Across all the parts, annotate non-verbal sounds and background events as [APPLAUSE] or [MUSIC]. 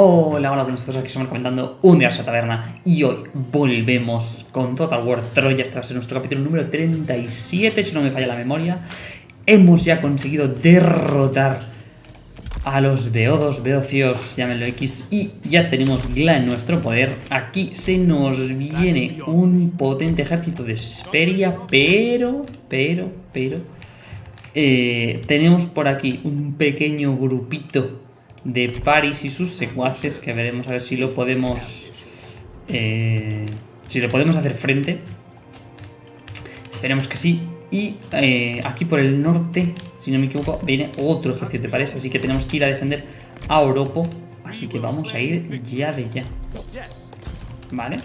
Hola, hola, buenas todos, aquí estamos comentando un día a la taberna y hoy volvemos con Total War Troya, este va a ser nuestro capítulo número 37, si no me falla la memoria. Hemos ya conseguido derrotar a los Beodos, Beocios, llámenlo X, y ya tenemos Gla en nuestro poder. Aquí se nos viene un potente ejército de Esperia, pero, pero, pero... eh, tenemos por aquí un pequeño grupito de Paris y sus secuaces que veremos a ver si lo podemos eh, si le podemos hacer frente. Esperemos que sí. Y eh, aquí por el norte si no me equivoco viene otro ejército de Paris así que tenemos que ir a defender a Oropo. Así que vamos a ir ya de ya. Vale.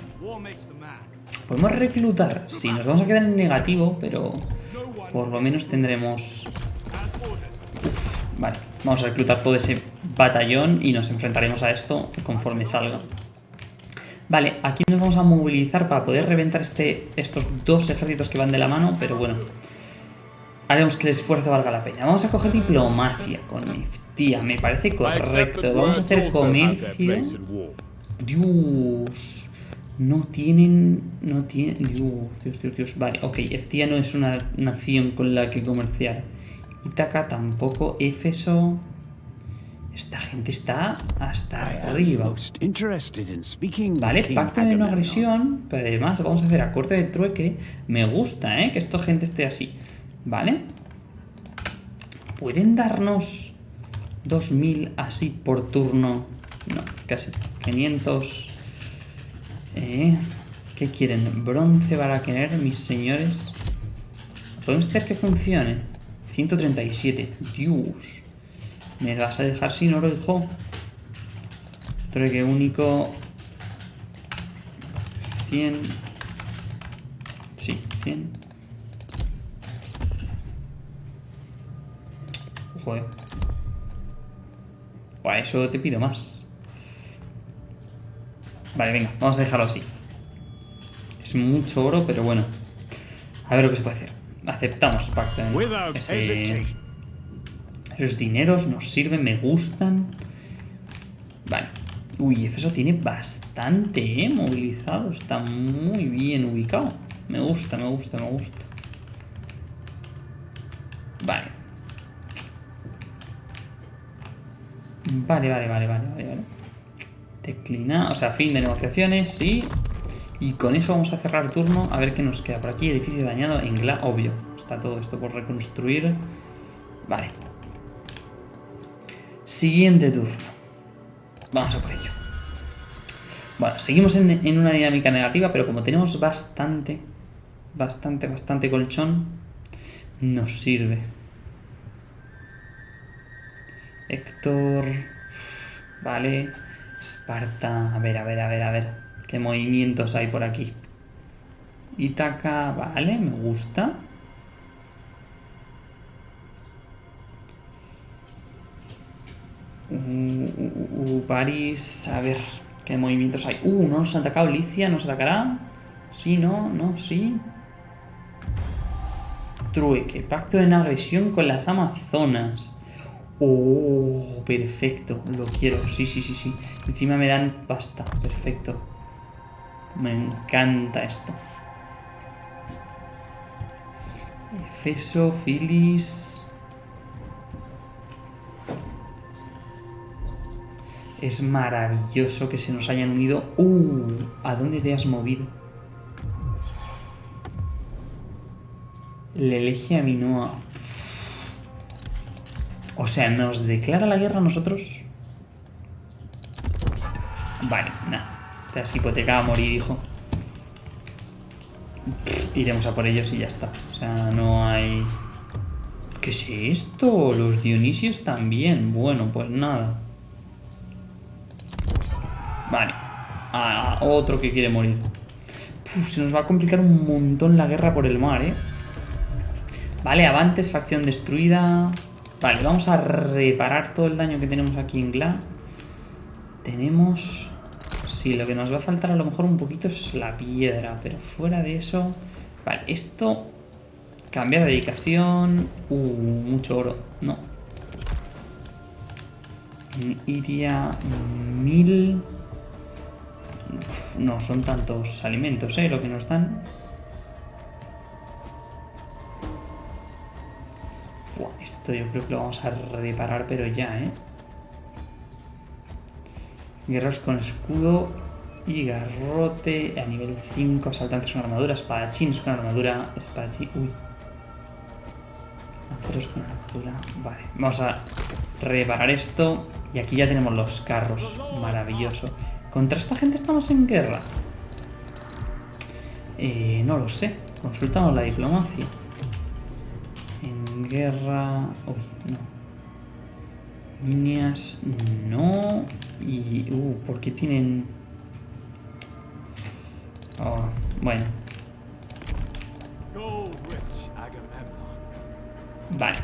Podemos reclutar. Sí, nos vamos a quedar en negativo pero por lo menos tendremos. Vale, vamos a reclutar todo ese batallón y nos enfrentaremos a esto conforme salga. Vale, aquí nos vamos a movilizar para poder reventar este, estos dos ejércitos que van de la mano, pero bueno, haremos que el esfuerzo valga la pena. Vamos a coger diplomacia con Neftia, me parece correcto. Vamos a hacer comercio. Dios, no tienen, no tienen, Dios, Dios, Dios, Dios. Vale, ok, Eftia no es una nación con la que comerciar. Ítaca tampoco, Éfeso... Esta gente está hasta arriba. Vale, pacto de no agresión, pero además vamos a hacer acuerdo de trueque. Me gusta, ¿eh? Que esta gente esté así. Vale. ¿Pueden darnos 2000 así por turno? No, casi 500. Eh, ¿Qué quieren? Bronce para querer, mis señores. ¿Podemos hacer que funcione? 137. Dios. ¿Me vas a dejar sin oro, hijo? Trueque único. 100. Sí, 100. Joder. Buah, eso te pido más. Vale, venga, vamos a dejarlo así. Es mucho oro, pero bueno. A ver lo que se puede hacer. Aceptamos pacto. Ese... Esos dineros nos sirven, me gustan. Vale. Uy, eso tiene bastante, ¿eh? Movilizado. Está muy bien ubicado. Me gusta, me gusta, me gusta. Vale. Vale, vale, vale, vale, vale, vale. O sea, fin de negociaciones, sí. Y con eso vamos a cerrar turno a ver qué nos queda por aquí. Edificio dañado en obvio. Está todo esto por reconstruir. Vale. Siguiente turno. Vamos a por ello. Bueno, seguimos en, en una dinámica negativa, pero como tenemos bastante, bastante, bastante colchón, nos sirve. Héctor... Vale. Esparta... A ver, a ver, a ver, a ver. ¿Qué movimientos hay por aquí? Ítaca... Vale, me gusta. Uh, París... A ver... ¿Qué movimientos hay? Uh, no nos ha atacado Licia. ¿Nos atacará? Sí, no, no, sí. Trueque. Pacto de no agresión con las Amazonas. Oh, perfecto. Lo quiero. Sí, sí, sí, sí. Encima me dan pasta. Perfecto. Me encanta esto. Efeso, Filis... Es maravilloso que se nos hayan unido. ¡Uh! ¿A dónde te has movido? Le elige a Minoa. O sea, ¿nos declara la guerra a nosotros? Vale, nada. Te has hipotecado a morir, hijo. Iremos a por ellos y ya está. O sea, no hay... ¿Qué es esto? Los Dionisios también. Bueno, pues nada. Ah, otro que quiere morir. Se nos va a complicar un montón la guerra por el mar, ¿eh? Vale, Avantes, facción destruida. Vale, vamos a reparar todo el daño que tenemos aquí en Gla. Tenemos... Sí, lo que nos va a faltar a lo mejor un poquito es la piedra, pero fuera de eso... Vale, esto... Cambiar de dedicación... Uh, mucho oro. No. En Iria, mil... No, son tantos alimentos, ¿eh? Lo que nos dan. Buah, esto yo creo que lo vamos a reparar, pero ya, ¿eh? Guerreros con escudo y garrote a nivel 5, asaltantes con armadura, espadachines con armadura, espadachín... Uy. Lanceros con armadura. Vale, vamos a reparar esto. Y aquí ya tenemos los carros. Maravilloso. ¿Contra esta gente estamos en guerra? Eh, no lo sé. Consultamos la diplomacia. En guerra... Uy, no. Líneas... No. Y... Uh, ¿por qué tienen...? Oh, bueno. Go rich, Agamemnon. Vale.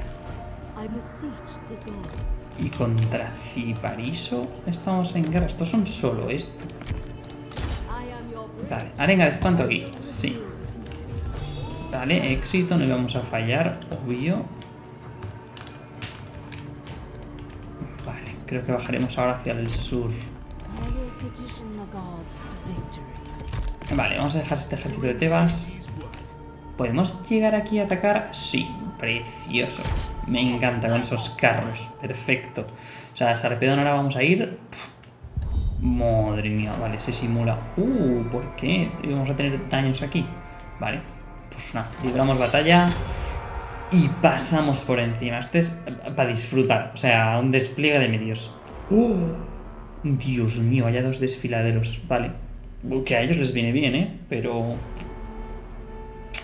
I beseech the gods. Y contra Cipariso estamos en guerra. Estos son solo esto. Vale, arenga de espanto aquí. Sí. Vale, éxito, no íbamos a fallar, obvio. Vale, creo que bajaremos ahora hacia el sur. Vale, vamos a dejar este ejército de Tebas. ¿Podemos llegar aquí a atacar? Sí, precioso. Me encanta con esos carros, perfecto. O sea, Sarpedón ahora vamos a ir... Madre mía, vale, se simula. Uh, ¿por qué? Vamos a tener daños aquí. Vale, pues nada, libramos batalla y pasamos por encima. Este es para disfrutar, o sea, un despliegue de medios. ¡Oh! Dios mío, vaya dos desfiladeros. Vale, que a ellos les viene bien, ¿eh? Pero...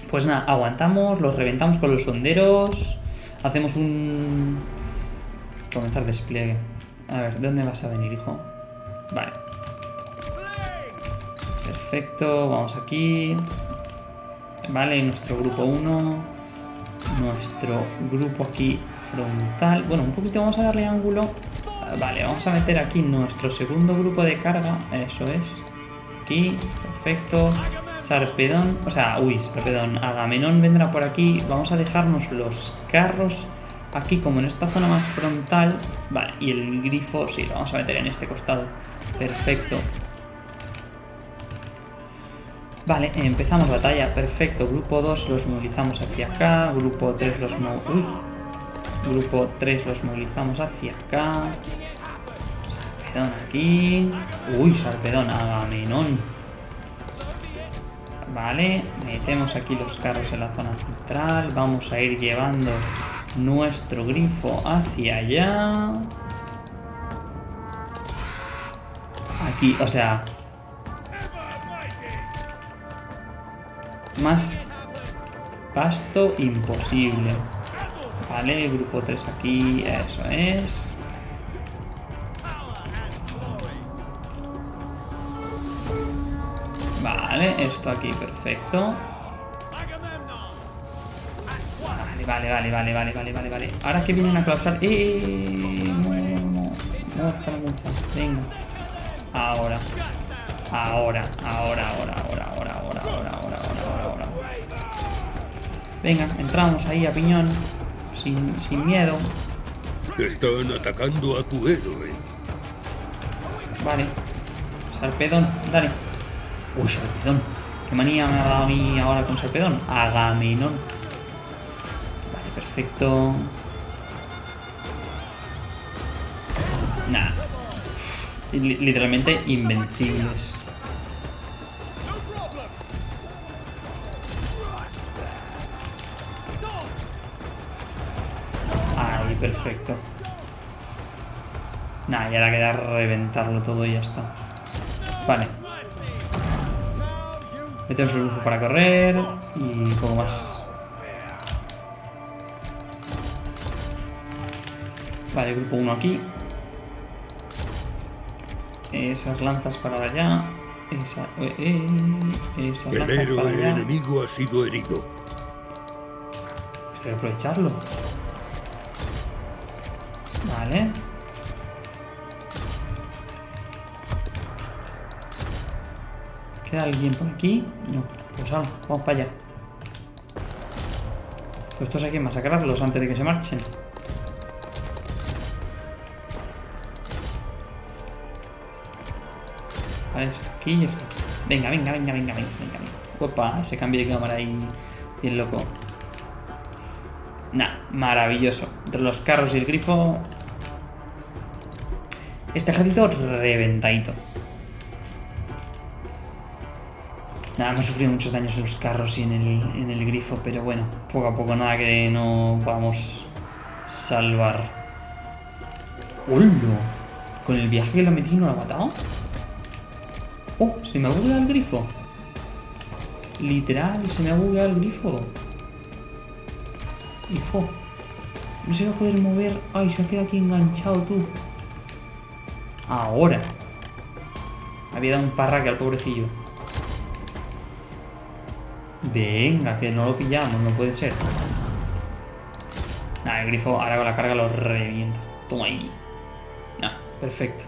Pues nada, aguantamos, los reventamos con los sonderos. Hacemos un... Comenzar despliegue. A ver, ¿de dónde vas a venir, hijo? Vale. Perfecto, vamos aquí. Vale, nuestro grupo 1. Nuestro grupo aquí frontal. Bueno, un poquito vamos a darle ángulo. Vale, vamos a meter aquí nuestro segundo grupo de carga. Eso es. Aquí, perfecto. Sarpedón, o sea, uy, Sarpedón. Agamenón vendrá por aquí. Vamos a dejarnos los carros aquí como en esta zona más frontal. Vale, y el grifo, sí, lo vamos a meter en este costado. Perfecto. Vale, empezamos batalla, perfecto. Grupo 2 los movilizamos hacia acá. Grupo 3 los mo Uy. Grupo 3 los movilizamos hacia acá. Sarpedón aquí. Uy, Sarpedón, Agamenón. Vale, metemos aquí los carros en la zona central. Vamos a ir llevando nuestro grifo hacia allá. Aquí, o sea... Más pasto imposible. Vale, grupo 3 aquí, eso es. Vale, esto aquí, perfecto. Vale, vale, vale, vale, vale, vale, vale. Ahora que vienen a clausar. ¡Eh! No, no, no. Venga. Ahora. Ahora, ahora, ahora, ahora, ahora, ahora, ahora, ahora, ahora, ahora. Venga, entramos ahí a piñón. Sin, sin miedo. Están atacando a tu héroe. Vale. Sarpedón, dale. Uy, Sarpedón. ¿Qué manía me ha dado a mí ahora con Sarpedón? Agamenón. Vale, perfecto. Li- Literalmente invencibles. Ahí, perfecto. Nah, y ahora queda reventarlo todo y ya está. Vale. Metemos el bufo para correr y poco más. Vale, grupo 1 aquí. Esas lanzas para allá. Esa, eh, eh, esas El lanzas para héroe allá. enemigo ha sido herido. Pues hay que aprovecharlo. Vale. ¿Queda alguien por aquí? No, pues vamos, vamos para allá. Pues estos hay que masacrarlos antes de que se marchen. Vale, está aquí y está. Venga, venga, venga, venga, venga, venga, venga. Opa, ese cambio de cámara ahí bien loco. Nah, maravilloso. Entre los carros y el grifo... Este ejército reventadito. Nada, hemos sufrido muchos daños en los carros y en el, en el grifo, pero bueno, poco a poco nada que no vamos salvar. ¡Hola! Con el viaje que lo metí no lo ha matado. ¡Oh! Se me ha bugueado el grifo. Literal, se me ha bugueado el grifo. Hijo. No se va a poder mover. Ay, se ha quedado aquí enganchado tú. Ahora. Había dado un parraque al pobrecillo. Venga, que no lo pillamos, no puede ser. Nah, el grifo ahora con la carga lo revienta. Toma ahí. Nah, perfecto.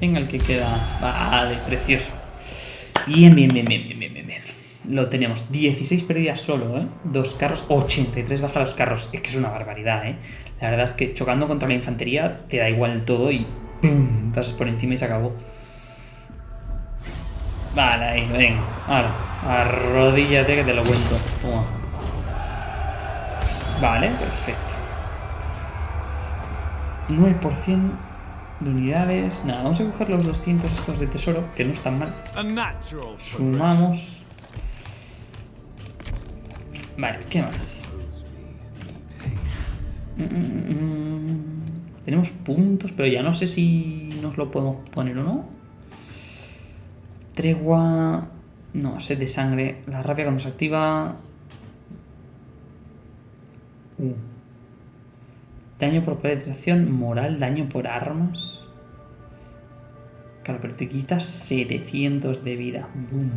Venga, el que queda. Vale, precioso. Bien, bien, bien, bien, bien, bien, bien, bien. Lo tenemos. 16 pérdidas solo, ¿eh? Dos carros, 83 baja los carros. Es que es una barbaridad, ¿eh? La verdad es que chocando contra la infantería te da igual todo y ¡pum! Pasas por encima y se acabó. Vale, ahí, venga. Ahora, arrodíllate que te lo cuento. Toma. Vale, perfecto. 9% de unidades. Nada, vamos a coger los 200 estos de tesoro, que no están mal. Sumamos. Vale, ¿qué más? Mm, mm, mm. Tenemos puntos, pero ya no sé si nos lo podemos poner o no. Tregua... No, sed de sangre. La rabia cuando se activa... Uh. Daño por penetración, moral, daño por armas. Claro, pero te quitas 700 de vida. Boom.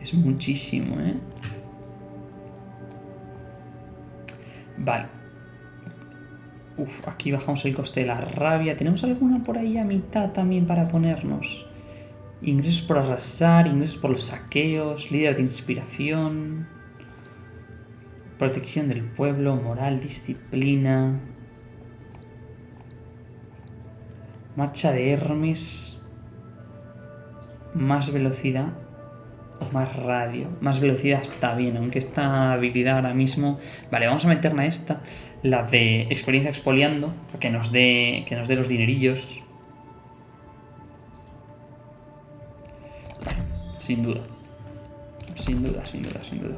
Es muchísimo, ¿eh? Vale. Uf, aquí bajamos el coste de la rabia. ¿Tenemos alguna por ahí a mitad también para ponernos? Ingresos por arrasar, ingresos por los saqueos, líder de inspiración, protección del pueblo, moral, disciplina, marcha de Hermes, más velocidad o más radio. Más velocidad está bien, aunque esta habilidad ahora mismo... Vale, vamos a meterla a esta, la de experiencia expoliando, que nos dé, que nos dé los dinerillos. Sin duda. Sin duda, sin duda, sin duda.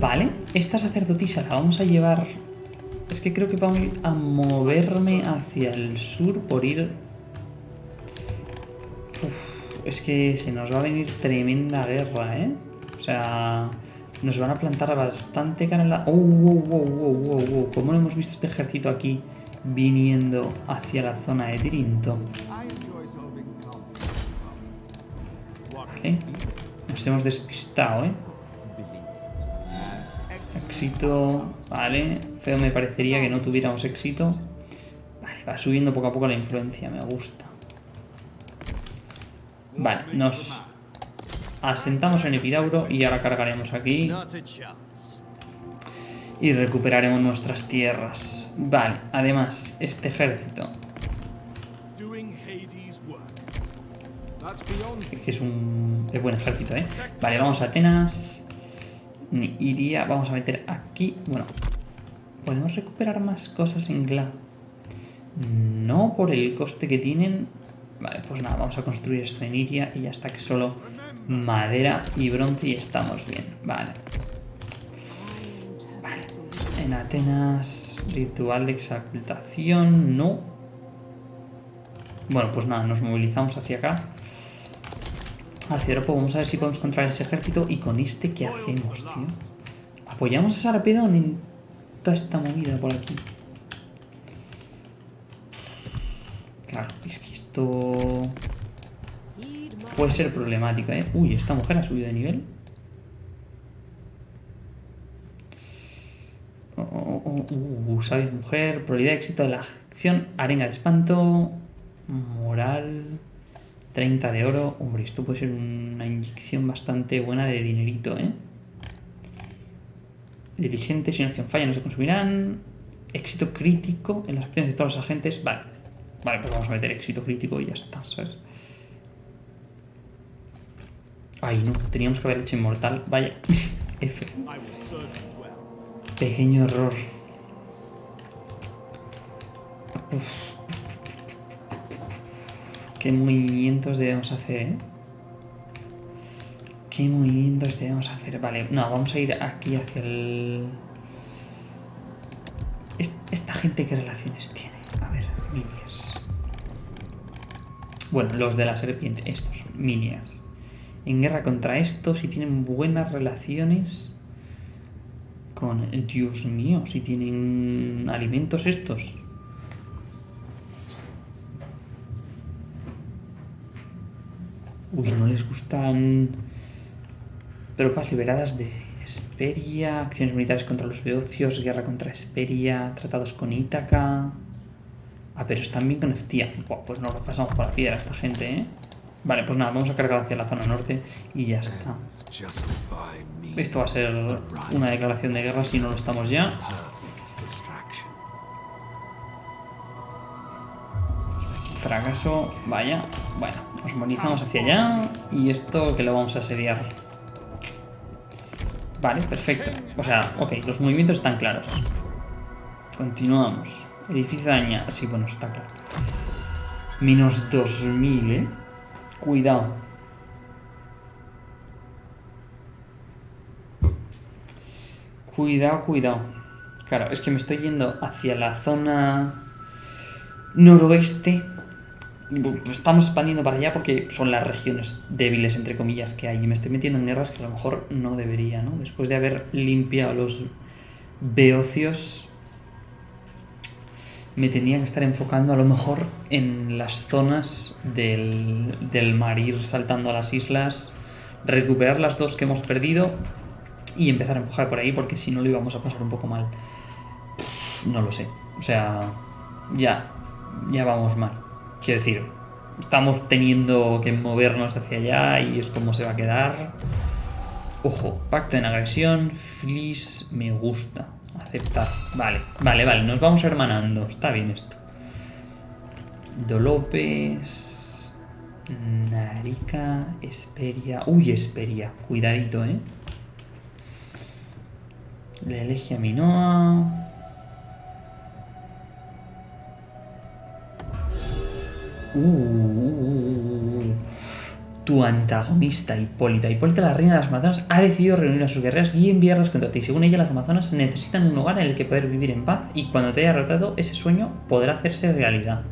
Vale, esta sacerdotisa la vamos a llevar... Es que creo que vamos a moverme hacia el sur por ir... Es que se nos va a venir tremenda guerra, ¿eh? O sea, nos van a plantar bastante cara en la... ¡Oh, wow, wow, wow, wow, wow! ¿Cómo no hemos visto este ejército aquí viniendo hacia la zona de Tirinto? Vale, nos hemos despistado, ¿eh? Éxito, vale. Feo me parecería que no tuviéramos éxito. Vale, va subiendo poco a poco la influencia, me gusta. Vale, nos asentamos en Epidauro y ahora cargaremos aquí y recuperaremos nuestras tierras. Vale, además, este ejército, que es un es buen ejército, ¿eh? Vale, vamos a Atenas. Ni- Iría, vamos a meter aquí. Bueno, ¿podemos recuperar más cosas en Gla? No por el coste que tienen. Vale, pues nada, vamos a construir esto en Iria y ya está que solo madera y bronce y estamos bien. Vale. Vale. En Atenas, ritual de exaltación, no. Bueno, pues nada, nos movilizamos hacia acá. Hacia Europa, vamos a ver si podemos controlar ese ejército. Y con este, ¿qué hacemos, tío? Apoyamos a Sarpedón en toda esta movida por aquí. Claro, es que esto puede ser problemático, ¿eh? Uy, esta mujer ha subido de nivel. Oh, oh, oh, uh, sabia mujer, probabilidad de éxito de la acción, arenga de espanto, moral, 30 de oro. Hombre, esto puede ser una inyección bastante buena de dinerito, ¿eh? Dirigentes, si una acción falla, no se consumirán. Éxito crítico en las acciones de todos los agentes. Vale. Vale, pues vamos a meter éxito crítico y ya está, ¿sabes? Ay, no. Teníamos que haber hecho inmortal. Vaya. [LAUGHS] F. Pequeño error. Uf. ¿Qué movimientos debemos hacer, eh? ¿Qué movimientos debemos hacer? Vale, no, vamos a ir aquí hacia el... Es- ¿Esta gente qué relaciones tiene? A ver, minias. Bueno, los de la serpiente, estos son minias. En guerra contra estos, si tienen buenas relaciones con... Dios mío, si tienen alimentos estos. Uy, no les gustan tropas liberadas de Esperia, acciones militares contra los beocios, guerra contra Esperia, tratados con Ítaca. Ah, pero están bien con. Buah, pues nos lo pasamos por la piedra esta gente, ¿eh? Vale, pues nada, vamos a cargar hacia la zona norte y ya está. Esto va a ser una declaración de guerra si no lo estamos ya. Fracaso, vaya. Bueno, nos movilizamos hacia allá y esto que lo vamos a asediar. Vale, perfecto. O sea, ok, los movimientos están claros. Continuamos. Edificio dañado. Sí, bueno, está claro. Menos 2000, ¿eh? Cuidado. Cuidado, cuidado. Claro, es que me estoy yendo hacia la zona noroeste. Estamos expandiendo para allá porque son las regiones débiles, entre comillas, que hay. Y me estoy metiendo en guerras que a lo mejor no debería, ¿no? Después de haber limpiado los beocios, me tenía que estar enfocando a lo mejor en las zonas del, del mar, ir saltando a las islas, recuperar las dos que hemos perdido y empezar a empujar por ahí porque si no lo íbamos a pasar un poco mal. No lo sé. O sea, ya, ya vamos mal. Quiero decir, estamos teniendo que movernos hacia allá y es como se va a quedar. Ojo, pacto en agresión, flis, me gusta. Aceptar. Vale, vale, vale, nos vamos hermanando. Está bien esto. Dolopes. Narica, Esperia. Uy, Esperia. Cuidadito, eh. La Elegia Minoa. Uh, uh, uh. Tu antagonista, Hipólita. Hipólita, la reina de las Amazonas, ha decidido reunir a sus guerreras y enviarlas contra ti. Según ella, las Amazonas necesitan un lugar en el que poder vivir en paz y cuando te haya derrotado, ese sueño podrá hacerse realidad.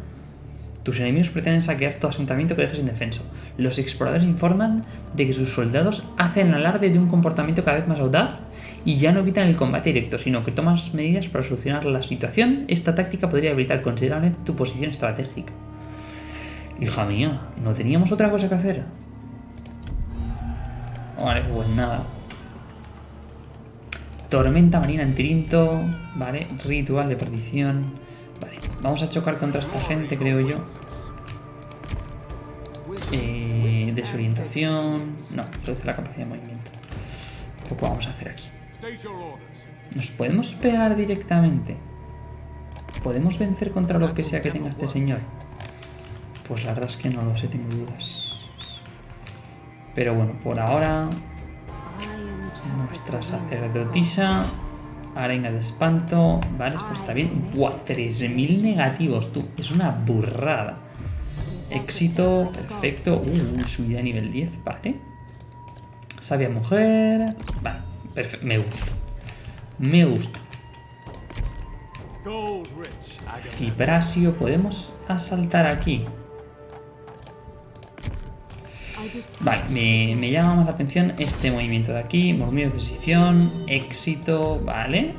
Tus enemigos pretenden saquear tu asentamiento que dejes indefenso. Los exploradores informan de que sus soldados hacen alarde de un comportamiento cada vez más audaz y ya no evitan el combate directo, sino que tomas medidas para solucionar la situación. Esta táctica podría habilitar considerablemente tu posición estratégica. Hija mía, ¿no teníamos otra cosa que hacer? Vale, pues nada. Tormenta marina en Tirinto. Vale, ritual de perdición. Vale, vamos a chocar contra esta gente, creo yo. Eh, desorientación. No, reduce la capacidad de movimiento. Poco vamos a hacer aquí. ¿Nos podemos pegar directamente? ¿Podemos vencer contra lo que sea que tenga este señor? Pues la verdad es que no lo sé, tengo dudas. Pero bueno, por ahora, nuestra sacerdotisa, arenga de espanto. Vale, esto está bien. Buah, 3000 negativos, tú. Es una burrada. Éxito, perfecto. Uh, subida a nivel 10, vale. Sabia mujer. Vale, perfecto. Me gusta. Me gusta. Kiprasio, podemos asaltar aquí. Vale, me, llama más la atención este movimiento de aquí. Murmullos de decisión, éxito, vale.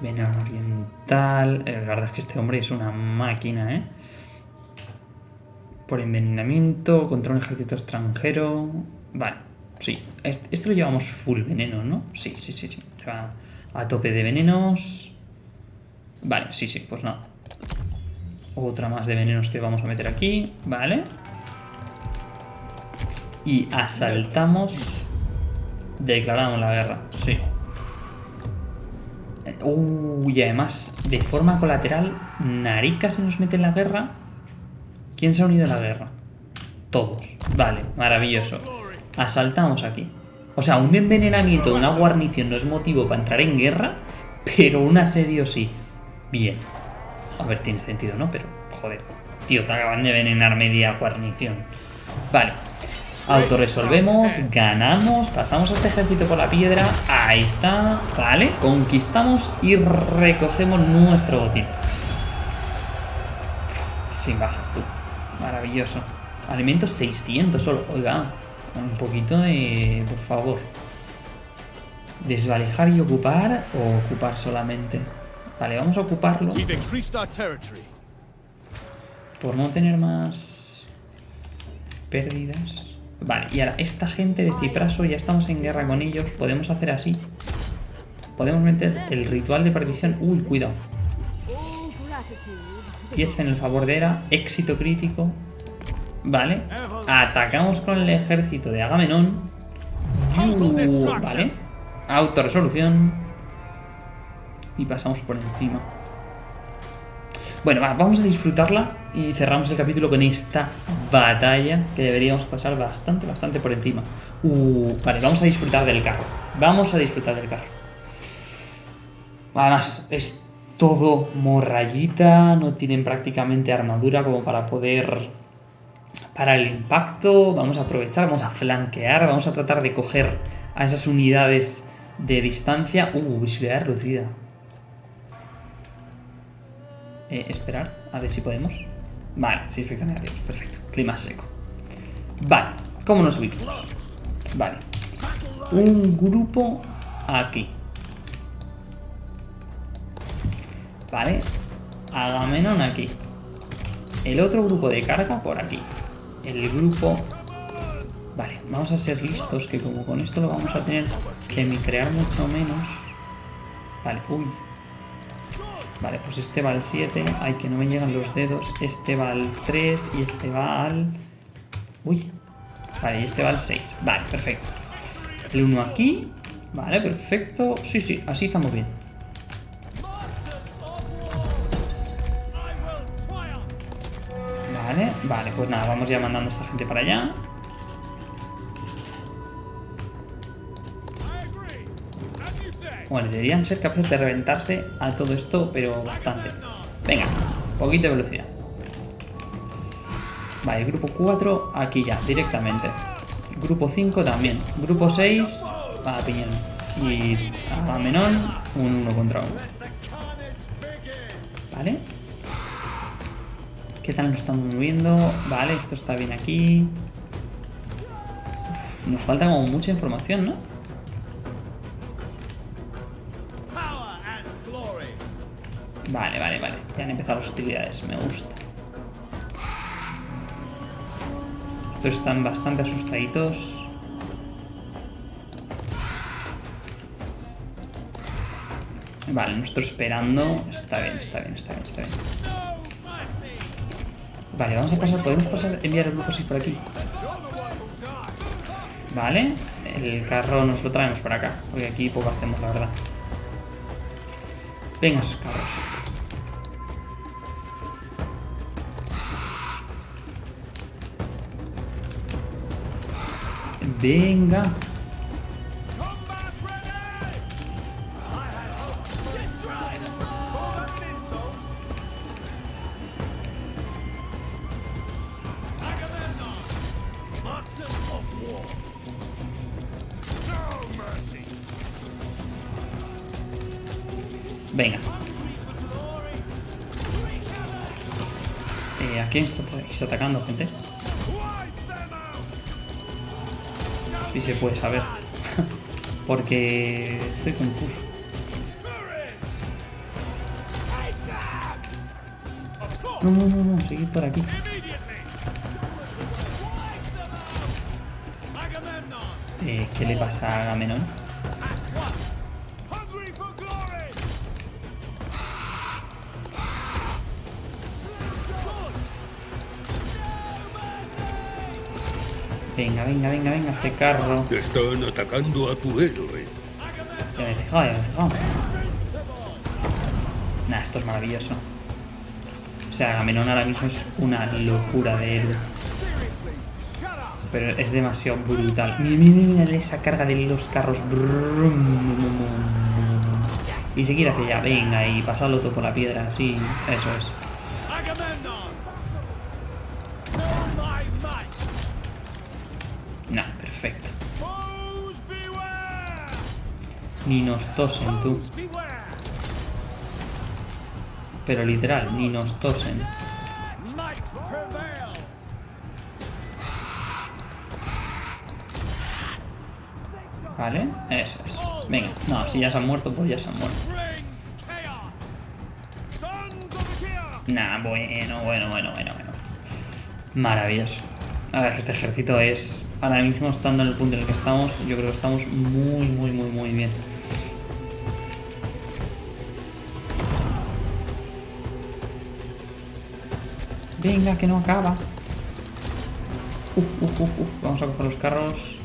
Veneno oriental. eh, La verdad es que este hombre es una máquina, ¿eh? Por envenenamiento, contra un ejército extranjero. Vale, sí. Este, este lo llevamos full veneno, ¿no? Sí, sí, sí, sí. O sea, a tope de venenos. Vale, sí, sí, pues nada. Otra más de venenos que vamos a meter aquí. Vale. Y asaltamos. Declaramos la guerra. Sí. Uy, y además, de forma colateral, Narika se nos mete en la guerra. ¿Quién se ha unido a la guerra? Todos. Vale, maravilloso. Asaltamos aquí. O sea, un envenenamiento de una guarnición no es motivo para entrar en guerra, pero un asedio sí. Bien. A ver, tiene sentido, ¿no? Pero, joder. Tío, te acaban de envenenar media guarnición. Vale. Autoresolvemos, ganamos, pasamos a este ejército por la piedra. Ahí está. Vale, conquistamos y recogemos nuestro botín. Sin bajas, tú. Maravilloso. Alimentos 600 solo. Oiga, un poquito de... Por favor. Desvalijar y ocupar o ocupar solamente. Vale, vamos a ocuparlo. Por no tener más pérdidas. Vale, y ahora esta gente de Cipraso ya estamos en guerra con ellos. Podemos hacer así. Podemos meter el ritual de perdición. Uy, cuidado. All gratitude to the 10 en el favor de Hera. Éxito crítico. Vale. Atacamos con el ejército de Agamenón. Uh, vale. Autorresolución. Y pasamos por encima. Bueno, va, vamos a disfrutarla y cerramos el capítulo con esta batalla que deberíamos pasar bastante, bastante por encima. Uh, vale, vamos a disfrutar del carro. Vamos a disfrutar del carro. Además, es todo morrayita, no tienen prácticamente armadura como para poder para el impacto. Vamos a aprovechar, vamos a flanquear, vamos a tratar de coger a esas unidades de distancia. Uh, visibilidad reducida. Eh, esperar, a ver si podemos. Vale, sí, efectos negativos, perfecto. Clima seco. Vale, ¿cómo nos ubicamos? Vale. Un grupo aquí. Vale. Agamenón aquí. El otro grupo de carga por aquí. El grupo... Vale, vamos a ser listos, que como con esto lo vamos a tener que micrear mucho menos. Vale, uy. Vale, pues este va al 7. Ay, que no me llegan los dedos. Este va al 3 y este va al... Uy. Vale, y este va al 6. Vale, perfecto. El 1 aquí. Vale, perfecto. Sí, sí, así estamos bien. Vale, vale, pues nada, vamos ya mandando a esta gente para allá. Bueno, deberían ser capaces de reventarse a todo esto, pero bastante. Venga, poquito de velocidad. Vale, grupo 4, aquí ya, directamente. Grupo 5 también. Grupo 6, a piñón. Y a Menón, un 1 contra 1. Vale. ¿Qué tal nos estamos moviendo? Vale, esto está bien aquí. Nos falta como mucha información, ¿no? Vale, vale, vale. Ya han empezado las hostilidades, me gusta. Estos están bastante asustaditos. Vale, nuestro esperando. Está bien, está bien, está bien, está bien. Vale, vamos a pasar. ¿Podemos pasar, enviar el grupo 6 por aquí? Vale, el carro nos lo traemos para acá. Porque aquí poco hacemos, la verdad. Venga, esos carros. Venga. Venga. Eh, ¿A quién está, está atacando, gente? Se puede saber. [LAUGHS] Porque estoy confuso. No, no, no, no, seguid por aquí. Eh, ¿Qué le pasa a Agamenón? Venga, venga, venga, venga, ese carro. Están atacando a tu héroe. Ya me he fijado, ya me he fijado. Nah, esto es maravilloso. O sea, Agamenón ahora mismo es una locura de héroe. Pero es demasiado brutal. Mira, mira, mira, esa carga de los carros. Y seguir hacia allá. Venga, y pasarlo todo por la piedra. Sí, eso es. Ni nos tosen, tú. Pero literal, ni nos tosen. ¿Vale? Eso es. Venga, no, si ya se han muerto, pues ya se han muerto. Nah, bueno, bueno, bueno, bueno, bueno. Maravilloso. A ver, este ejército es. Ahora mismo, estando en el punto en el que estamos, yo creo que estamos muy, muy, muy, muy bien. Venga, que no acaba. Uf, uf, uf. Vamos a coger los carros.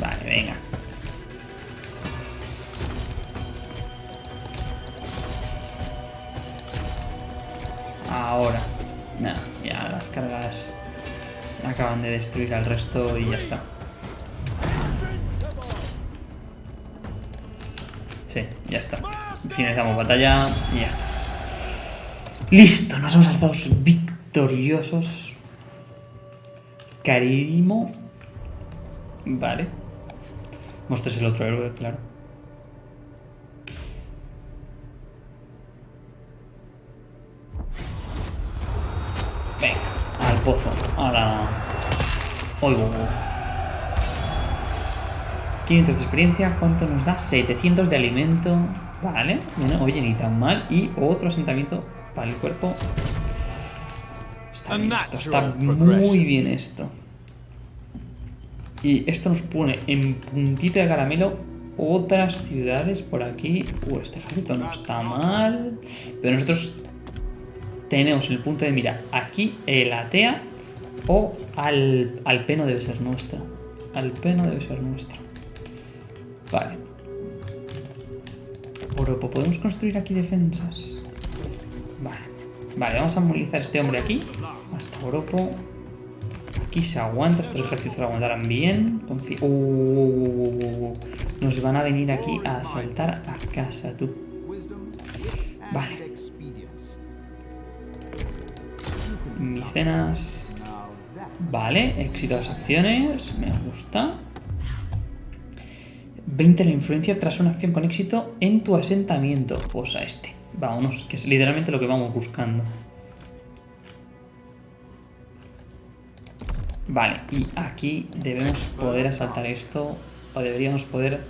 Vale, venga. Ahora. Ya las cargas acaban de destruir al resto y ya está. Finalizamos batalla y ya está. Listo, nos hemos alzado victoriosos. Carimo. Vale. Muestres el otro héroe, claro. Venga, al pozo. Ahora. Oigo. 500 de experiencia, ¿cuánto nos da? 700 de alimento. Vale, bueno, oye, ni tan mal. Y otro asentamiento para el cuerpo. Está bien esto, está muy bien esto. Y esto nos pone en puntito de caramelo otras ciudades por aquí. Uh, este ejército no está mal. Pero nosotros tenemos el punto de mira aquí, el Atea o al, al Peno debe ser nuestra. Al Peno debe ser nuestra. Vale. Oropo, ¿podemos construir aquí defensas? Vale. Vale, vamos a movilizar a este hombre aquí. Hasta Oropo. Aquí se aguanta, estos ejércitos lo aguantarán bien. Confi- Uh, uh, uh. Nos van a venir aquí a asaltar a casa, tú. Vale. Micenas. Vale, éxito las acciones. Me gusta. 20 la influencia tras una acción con éxito en tu asentamiento. Pues a este. Vámonos, que es literalmente lo que vamos buscando. Vale, y aquí debemos poder asaltar esto. O deberíamos poder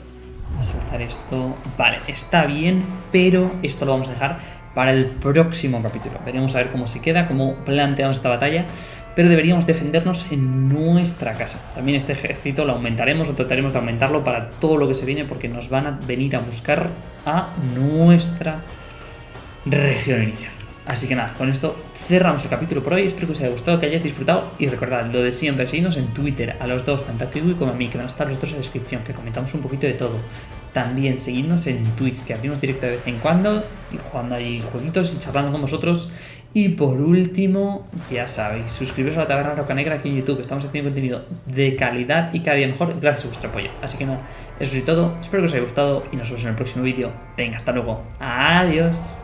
asaltar esto. Vale, está bien, pero esto lo vamos a dejar para el próximo capítulo. Veremos a ver cómo se queda, cómo planteamos esta batalla. Pero deberíamos defendernos en nuestra casa. También este ejército lo aumentaremos o trataremos de aumentarlo para todo lo que se viene porque nos van a venir a buscar a nuestra región inicial. Así que nada, con esto cerramos el capítulo por hoy. Espero que os haya gustado, que hayáis disfrutado. Y recordad lo de siempre, seguidnos en Twitter a los dos, tanto a Kiwi como a mí, que van a estar los dos en la descripción, que comentamos un poquito de todo. También seguidnos en Twitch, que abrimos directo de vez en cuando, y jugando ahí jueguitos y charlando con vosotros. Y por último, ya sabéis, suscribiros a la Taberna Roca Negra aquí en YouTube. Estamos haciendo contenido de calidad y cada día mejor gracias a vuestro apoyo. Así que nada, eso es todo. Espero que os haya gustado y nos vemos en el próximo vídeo. Venga, hasta luego. Adiós.